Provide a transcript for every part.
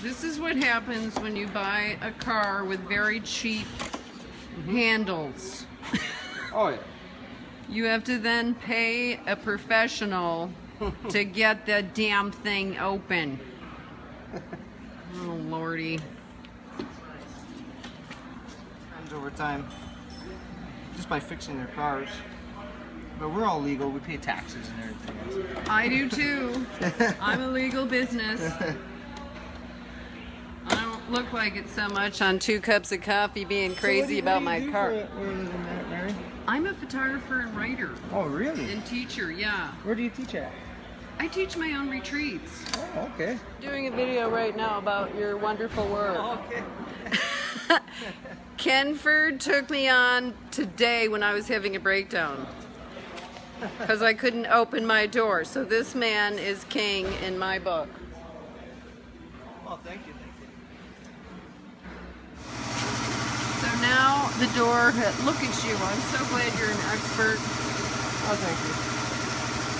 This is what happens when you buy a car with very cheap mm-hmm. handles. Oh yeah. You have to then pay a professional to get the damn thing open. Oh lordy. Friends over time. Just by fixing their cars. But we're all legal. We pay taxes and everything. Else. I do too. I'm a legal business. Look like it so much on two cups of coffee being crazy about my car. Mary? I'm a photographer and writer Oh really? and teacher, yeah. Where do you teach at? I teach my own retreats. Oh, okay. Doing a video right now about your wonderful work. Oh, okay. Kenford took me on today when I was having a breakdown because I couldn't open my door. So this man is king in my book. Oh, thank you. Thank you. So now the door, look at you. I'm so glad you're an expert. Oh, thank you.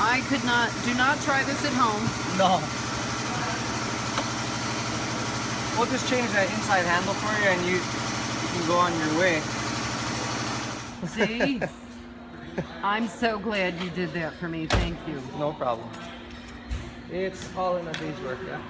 I could not, do not try this at home. No. We'll just change that inside handle for you and you, you can go on your way. See? I'm so glad you did that for me. Thank you. No problem. It's all in a day's work, yeah?